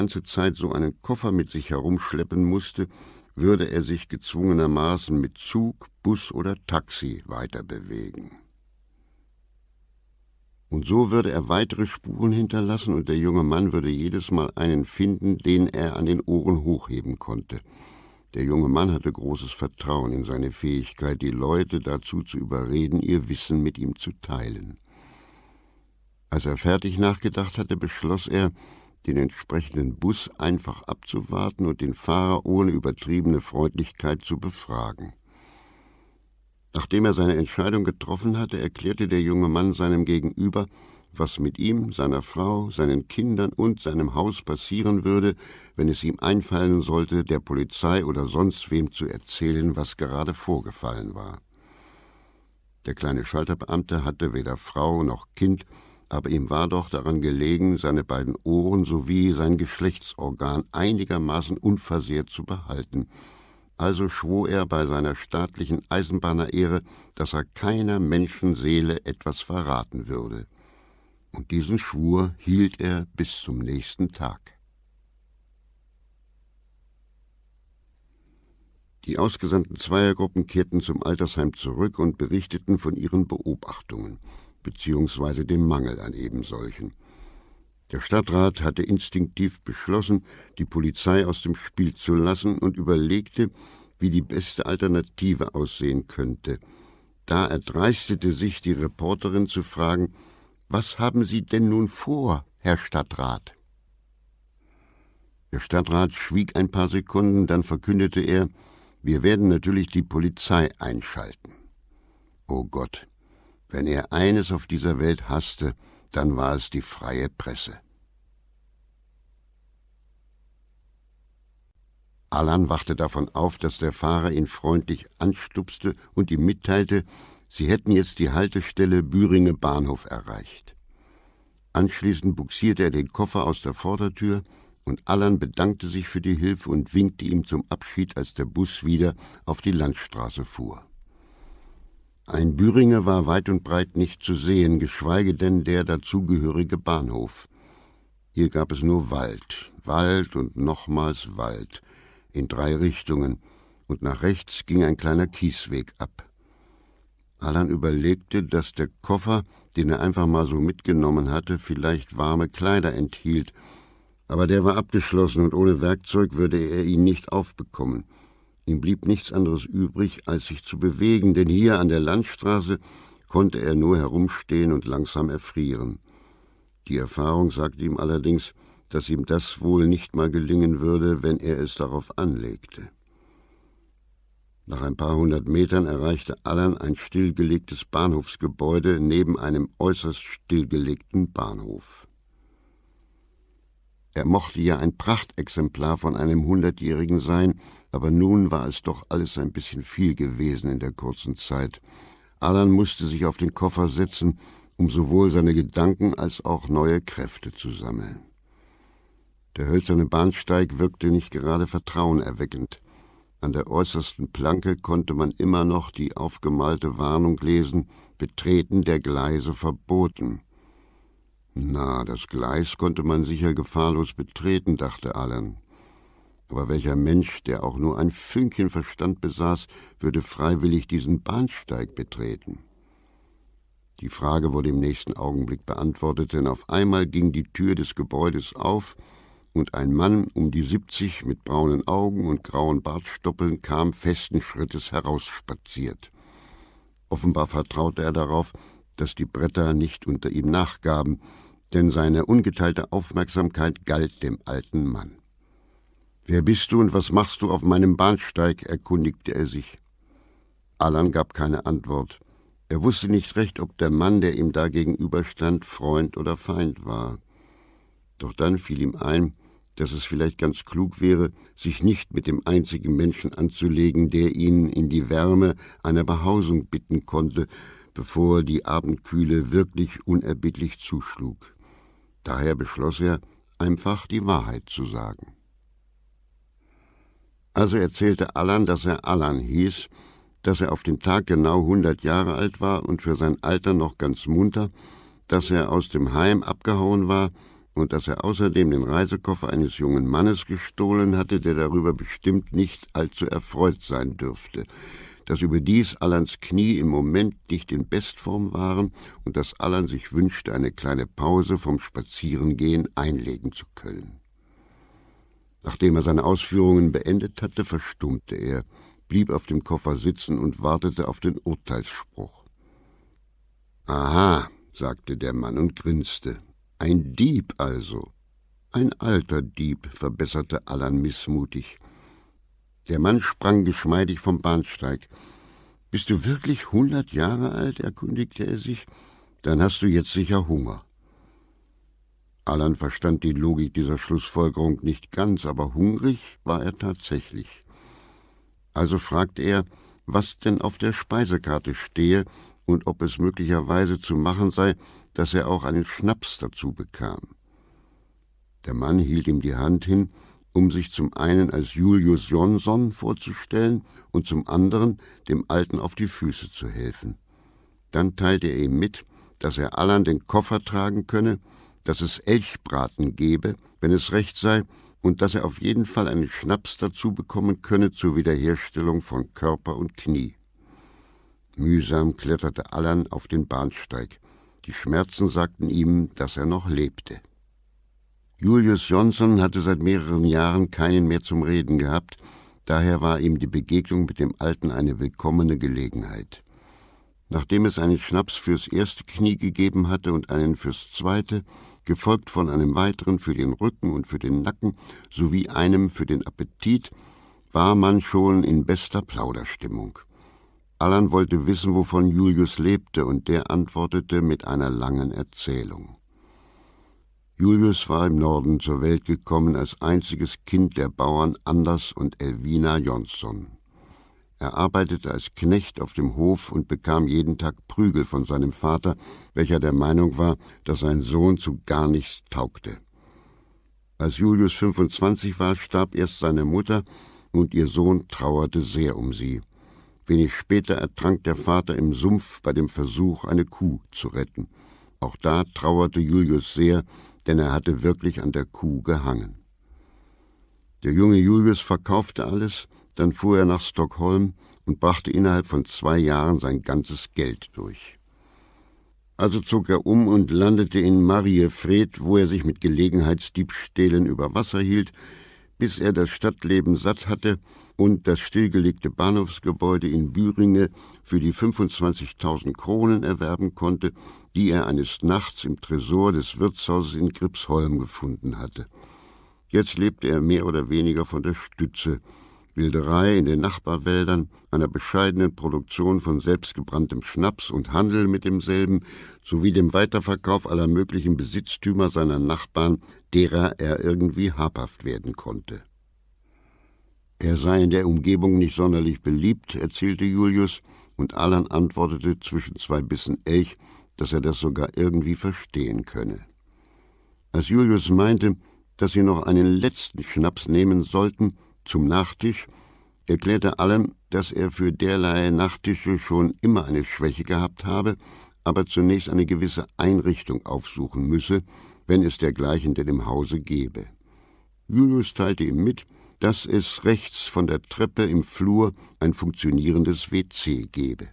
ganze Zeit so einen Koffer mit sich herumschleppen musste, würde er sich gezwungenermaßen mit Zug, Bus oder Taxi weiterbewegen. Und so würde er weitere Spuren hinterlassen und der junge Mann würde jedes Mal einen finden, den er an den Ohren hochheben konnte. Der junge Mann hatte großes Vertrauen in seine Fähigkeit, die Leute dazu zu überreden, ihr Wissen mit ihm zu teilen. Als er fertig nachgedacht hatte, beschloss er, den entsprechenden Bus einfach abzuwarten und den Fahrer ohne übertriebene Freundlichkeit zu befragen. Nachdem er seine Entscheidung getroffen hatte, erklärte der junge Mann seinem Gegenüber, was mit ihm, seiner Frau, seinen Kindern und seinem Haus passieren würde, wenn es ihm einfallen sollte, der Polizei oder sonst wem zu erzählen, was gerade vorgefallen war. Der kleine Schalterbeamte hatte weder Frau noch Kind, aber ihm war doch daran gelegen, seine beiden Ohren sowie sein Geschlechtsorgan einigermaßen unversehrt zu behalten, also schwor er bei seiner staatlichen Eisenbahnerehre, dass er keiner Menschenseele etwas verraten würde. Und diesen Schwur hielt er bis zum nächsten Tag. Die ausgesandten Zweiergruppen kehrten zum Altersheim zurück und berichteten von ihren Beobachtungen beziehungsweise dem Mangel an ebensolchen. Der Stadtrat hatte instinktiv beschlossen, die Polizei aus dem Spiel zu lassen und überlegte, wie die beste Alternative aussehen könnte. Da erdreistete sich die Reporterin zu fragen, was haben Sie denn nun vor, Herr Stadtrat? Der Stadtrat schwieg ein paar Sekunden, dann verkündete er, wir werden natürlich die Polizei einschalten. Oh Gott, wenn er eines auf dieser Welt hasste, dann war es die freie Presse. Allan wachte davon auf, dass der Fahrer ihn freundlich anstupste und ihm mitteilte, sie hätten jetzt die Haltestelle Büringe Bahnhof erreicht. Anschließend buxierte er den Koffer aus der Vordertür und Allan bedankte sich für die Hilfe und winkte ihm zum Abschied, als der Bus wieder auf die Landstraße fuhr. Ein Büringer war weit und breit nicht zu sehen, geschweige denn der dazugehörige Bahnhof. Hier gab es nur Wald, Wald und nochmals Wald, in drei Richtungen, und nach rechts ging ein kleiner Kiesweg ab. Allan überlegte, dass der Koffer, den er einfach mal so mitgenommen hatte, vielleicht warme Kleider enthielt, aber der war abgeschlossen und ohne Werkzeug würde er ihn nicht aufbekommen. Ihm blieb nichts anderes übrig, als sich zu bewegen, denn hier an der Landstraße konnte er nur herumstehen und langsam erfrieren. Die Erfahrung sagte ihm allerdings, dass ihm das wohl nicht mal gelingen würde, wenn er es darauf anlegte. Nach ein paar hundert Metern erreichte Allan ein stillgelegtes Bahnhofsgebäude neben einem äußerst stillgelegten Bahnhof. Er mochte ja ein Prachtexemplar von einem Hundertjährigen sein, aber nun war es doch alles ein bisschen viel gewesen in der kurzen Zeit. Alan musste sich auf den Koffer setzen, um sowohl seine Gedanken als auch neue Kräfte zu sammeln. Der hölzerne Bahnsteig wirkte nicht gerade vertrauenerweckend. An der äußersten Planke konnte man immer noch die aufgemalte Warnung lesen Betreten der Gleise verboten. Na, das Gleis konnte man sicher gefahrlos betreten, dachte Allen. Aber welcher Mensch, der auch nur ein Fünkchen Verstand besaß, würde freiwillig diesen Bahnsteig betreten? Die Frage wurde im nächsten Augenblick beantwortet, denn auf einmal ging die Tür des Gebäudes auf und ein Mann um die siebzig mit braunen Augen und grauen Bartstoppeln kam festen Schrittes herausspaziert. Offenbar vertraute er darauf, dass die Bretter nicht unter ihm nachgaben, denn seine ungeteilte Aufmerksamkeit galt dem alten Mann. Wer bist du und was machst du auf meinem Bahnsteig? erkundigte er sich. Allan gab keine Antwort. Er wusste nicht recht, ob der Mann, der ihm da gegenüberstand, Freund oder Feind war. Doch dann fiel ihm ein, dass es vielleicht ganz klug wäre, sich nicht mit dem einzigen Menschen anzulegen, der ihn in die Wärme einer Behausung bitten konnte, bevor die Abendkühle wirklich unerbittlich zuschlug. Daher beschloss er, einfach die Wahrheit zu sagen. Also erzählte Allan, dass er Allan hieß, dass er auf den Tag genau hundert Jahre alt war und für sein Alter noch ganz munter, dass er aus dem Heim abgehauen war und dass er außerdem den Reisekoffer eines jungen Mannes gestohlen hatte, der darüber bestimmt nicht allzu erfreut sein dürfte, dass überdies Allans Knie im Moment nicht in Bestform waren und dass Allan sich wünschte, eine kleine Pause vom Spazierengehen einlegen zu können. Nachdem er seine Ausführungen beendet hatte, verstummte er, blieb auf dem Koffer sitzen und wartete auf den Urteilsspruch. Aha, sagte der Mann und grinste. Ein Dieb also. Ein alter Dieb, verbesserte Allan missmutig. Der Mann sprang geschmeidig vom Bahnsteig. Bist du wirklich hundert Jahre alt? erkundigte er sich. Dann hast du jetzt sicher Hunger. Allan verstand die Logik dieser Schlussfolgerung nicht ganz, aber hungrig war er tatsächlich. Also fragte er, was denn auf der Speisekarte stehe und ob es möglicherweise zu machen sei, dass er auch einen Schnaps dazu bekam. Der Mann hielt ihm die Hand hin, um sich zum einen als Julius Jonsson vorzustellen und zum anderen dem Alten auf die Füße zu helfen. Dann teilte er ihm mit, dass er Allan den Koffer tragen könne, dass es Elchbraten gebe, wenn es recht sei, und dass er auf jeden Fall einen Schnaps dazu bekommen könne zur Wiederherstellung von Körper und Knie. Mühsam kletterte Allan auf den Bahnsteig. Die Schmerzen sagten ihm, dass er noch lebte. Julius Johnson hatte seit mehreren Jahren keinen mehr zum Reden gehabt, daher war ihm die Begegnung mit dem Alten eine willkommene Gelegenheit. Nachdem es einen Schnaps fürs erste Knie gegeben hatte und einen fürs zweite, gefolgt von einem weiteren für den Rücken und für den Nacken sowie einem für den Appetit, war man schon in bester Plauderstimmung. Allan wollte wissen, wovon Julius lebte, und der antwortete mit einer langen Erzählung. Julius war im Norden zur Welt gekommen als einziges Kind der Bauern Anders und Elvina Jonsson. Er arbeitete als Knecht auf dem Hof und bekam jeden Tag Prügel von seinem Vater, welcher der Meinung war, dass sein Sohn zu gar nichts taugte. Als Julius 25 war, starb erst seine Mutter und ihr Sohn trauerte sehr um sie. Wenig später ertrank der Vater im Sumpf bei dem Versuch, eine Kuh zu retten. Auch da trauerte Julius sehr, denn er hatte wirklich an der Kuh gehangen. Der junge Julius verkaufte alles, dann fuhr er nach Stockholm und brachte innerhalb von zwei Jahren sein ganzes Geld durch. Also zog er um und landete in Mariefred, wo er sich mit Gelegenheitsdiebstählen über Wasser hielt, bis er das Stadtleben satt hatte und das stillgelegte Bahnhofsgebäude in Büringe für die 25.000 Kronen erwerben konnte, die er eines Nachts im Tresor des Wirtshauses in Gripsholm gefunden hatte. Jetzt lebte er mehr oder weniger von der Stütze, Wilderei in den Nachbarwäldern, einer bescheidenen Produktion von selbstgebranntem Schnaps und Handel mit demselben, sowie dem Weiterverkauf aller möglichen Besitztümer seiner Nachbarn, derer er irgendwie habhaft werden konnte. Er sei in der Umgebung nicht sonderlich beliebt, erzählte Julius, und Alan antwortete zwischen zwei Bissen Elch, dass er das sogar irgendwie verstehen könne. Als Julius meinte, dass sie noch einen letzten Schnaps nehmen sollten, zum Nachtisch, erklärte allen, dass er für derlei Nachtische schon immer eine Schwäche gehabt habe, aber zunächst eine gewisse Einrichtung aufsuchen müsse, wenn es dergleichen denn im Hause gebe. Julius teilte ihm mit, dass es rechts von der Treppe im Flur ein funktionierendes WC gebe.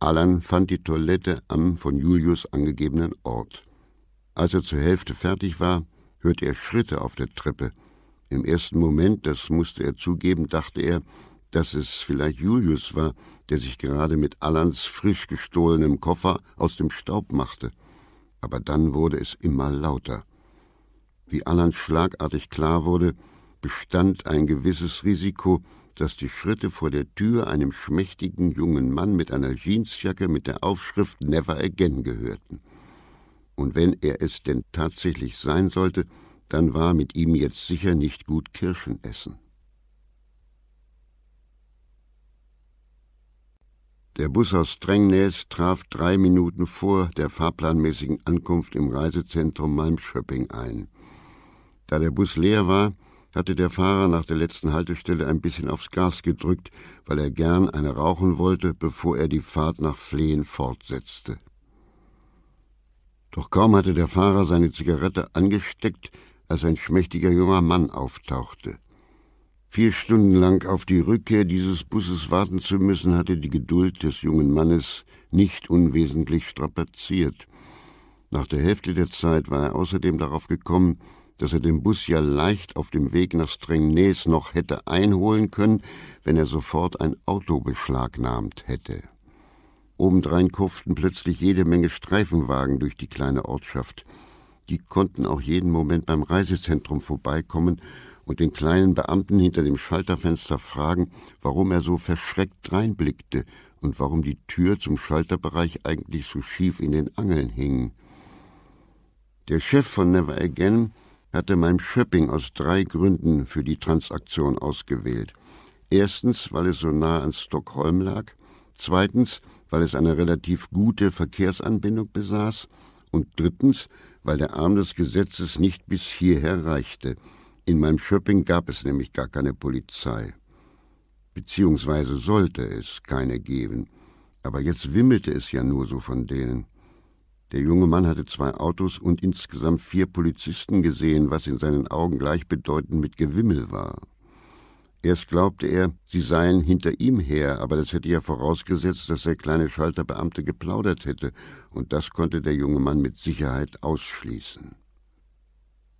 Allan fand die Toilette am von Julius angegebenen Ort. Als er zur Hälfte fertig war, hörte er Schritte auf der Treppe, im ersten Moment, das musste er zugeben, dachte er, dass es vielleicht Julius war, der sich gerade mit Allans frisch gestohlenem Koffer aus dem Staub machte. Aber dann wurde es immer lauter. Wie Allan schlagartig klar wurde, bestand ein gewisses Risiko, dass die Schritte vor der Tür einem schmächtigen jungen Mann mit einer Jeansjacke mit der Aufschrift Never Again gehörten. Und wenn er es denn tatsächlich sein sollte, dann war mit ihm jetzt sicher nicht gut Kirschen essen. Der Bus aus Strängnäs traf drei Minuten vor der fahrplanmäßigen Ankunft im Reisezentrum Malmschöpping ein. Da der Bus leer war, hatte der Fahrer nach der letzten Haltestelle ein bisschen aufs Gas gedrückt, weil er gern eine rauchen wollte, bevor er die Fahrt nach Flehen fortsetzte. Doch kaum hatte der Fahrer seine Zigarette angesteckt, als ein schmächtiger junger Mann auftauchte. Vier Stunden lang auf die Rückkehr dieses Busses warten zu müssen, hatte die Geduld des jungen Mannes nicht unwesentlich strapaziert. Nach der Hälfte der Zeit war er außerdem darauf gekommen, dass er den Bus ja leicht auf dem Weg nach Strängnäs noch hätte einholen können, wenn er sofort ein Auto beschlagnahmt hätte. Obendrein kurften plötzlich jede Menge Streifenwagen durch die kleine Ortschaft. Die konnten auch jeden Moment beim Reisezentrum vorbeikommen und den kleinen Beamten hinter dem Schalterfenster fragen, warum er so verschreckt reinblickte und warum die Tür zum Schalterbereich eigentlich so schief in den Angeln hing. Der Chef von Never Again hatte mein Schöpping aus drei Gründen für die Transaktion ausgewählt. Erstens, weil es so nah an Stockholm lag, zweitens, weil es eine relativ gute Verkehrsanbindung besaß, und drittens, weil der Arm des Gesetzes nicht bis hierher reichte. In meinem Schöpping gab es nämlich gar keine Polizei. Beziehungsweise sollte es keine geben. Aber jetzt wimmelte es ja nur so von denen. Der junge Mann hatte zwei Autos und insgesamt vier Polizisten gesehen, was in seinen Augen gleichbedeutend mit Gewimmel war. Erst glaubte er, sie seien hinter ihm her, aber das hätte ja vorausgesetzt, dass der kleine Schalterbeamte geplaudert hätte, und das konnte der junge Mann mit Sicherheit ausschließen.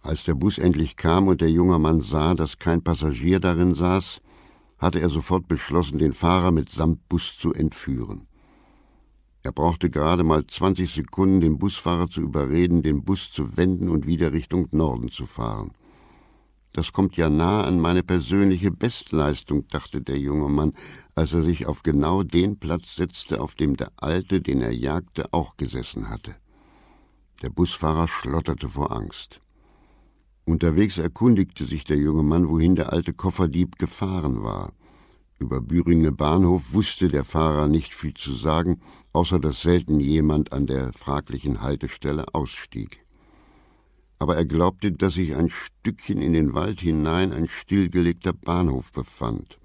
Als der Bus endlich kam und der junge Mann sah, dass kein Passagier darin saß, hatte er sofort beschlossen, den Fahrer mitsamt Bus zu entführen. Er brauchte gerade mal 20 Sekunden, den Busfahrer zu überreden, den Bus zu wenden und wieder Richtung Norden zu fahren. Das kommt ja nah an meine persönliche Bestleistung, dachte der junge Mann, als er sich auf genau den Platz setzte, auf dem der Alte, den er jagte, auch gesessen hatte. Der Busfahrer schlotterte vor Angst. Unterwegs erkundigte sich der junge Mann, wohin der alte Kofferdieb gefahren war. Über Büringe Bahnhof wusste der Fahrer nicht viel zu sagen, außer dass selten jemand an der fraglichen Haltestelle ausstieg aber er glaubte, dass sich ein Stückchen in den Wald hinein ein stillgelegter Bahnhof befand.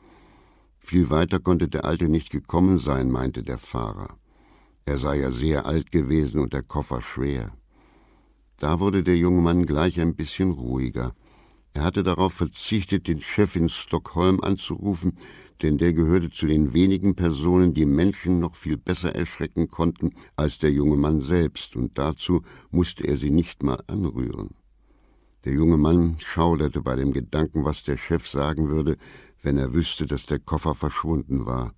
Viel weiter konnte der Alte nicht gekommen sein, meinte der Fahrer. Er sei ja sehr alt gewesen und der Koffer schwer. Da wurde der junge Mann gleich ein bisschen ruhiger. Er hatte darauf verzichtet, den Chef in Stockholm anzurufen, denn der gehörte zu den wenigen Personen, die Menschen noch viel besser erschrecken konnten als der junge Mann selbst, und dazu musste er sie nicht mal anrühren. Der junge Mann schauderte bei dem Gedanken, was der Chef sagen würde, wenn er wüsste, dass der Koffer verschwunden war.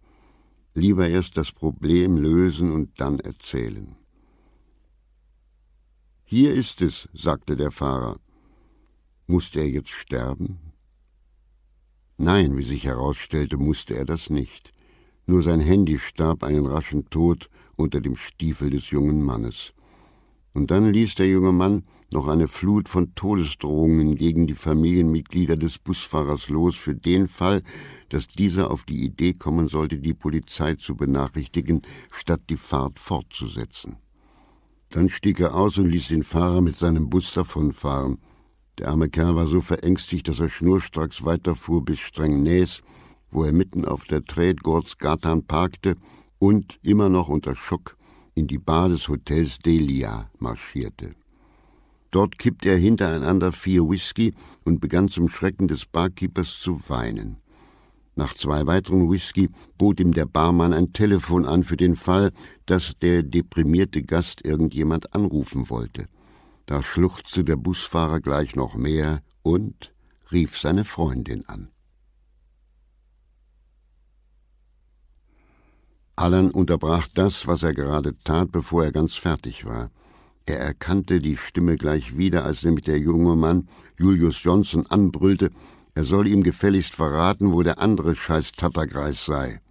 Lieber erst das Problem lösen und dann erzählen. Hier ist es, sagte der Fahrer. Musste er jetzt sterben? Nein, wie sich herausstellte, musste er das nicht. Nur sein Handy starb einen raschen Tod unter dem Stiefel des jungen Mannes. Und dann ließ der junge Mann noch eine Flut von Todesdrohungen gegen die Familienmitglieder des Busfahrers los, für den Fall, dass dieser auf die Idee kommen sollte, die Polizei zu benachrichtigen, statt die Fahrt fortzusetzen. Dann stieg er aus und ließ den Fahrer mit seinem Bus davonfahren. Der arme Kerl war so verängstigt, dass er schnurstracks weiterfuhr bis Strängnäs, wo er mitten auf der Trädgårdsgatan parkte und, immer noch unter Schock, in die Bar des Hotels Delia marschierte. Dort kippte er hintereinander vier Whisky und begann zum Schrecken des Barkeepers zu weinen. Nach zwei weiteren Whisky bot ihm der Barmann ein Telefon an für den Fall, dass der deprimierte Gast irgendjemand anrufen wollte. Da schluchzte der Busfahrer gleich noch mehr und rief seine Freundin an. Allan unterbrach das, was er gerade tat, bevor er ganz fertig war. Er erkannte die Stimme gleich wieder, als nämlich der junge Mann Julius Johnson anbrüllte, er solle ihm gefälligst verraten, wo der andere scheiß Tattergreis sei.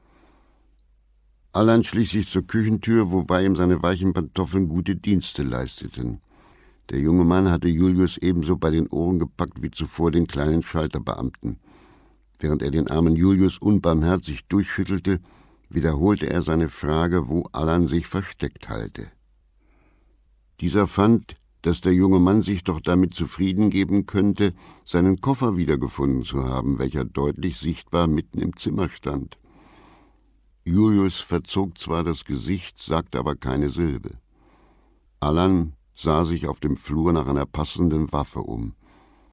Allan schlich sich zur Küchentür, wobei ihm seine weichen Pantoffeln gute Dienste leisteten. Der junge Mann hatte Julius ebenso bei den Ohren gepackt wie zuvor den kleinen Schalterbeamten. Während er den armen Julius unbarmherzig durchschüttelte, wiederholte er seine Frage, wo Allan sich versteckt halte. Dieser fand, dass der junge Mann sich doch damit zufrieden geben könnte, seinen Koffer wiedergefunden zu haben, welcher deutlich sichtbar mitten im Zimmer stand. Julius verzog zwar das Gesicht, sagte aber keine Silbe. Allan sah sich auf dem Flur nach einer passenden Waffe um.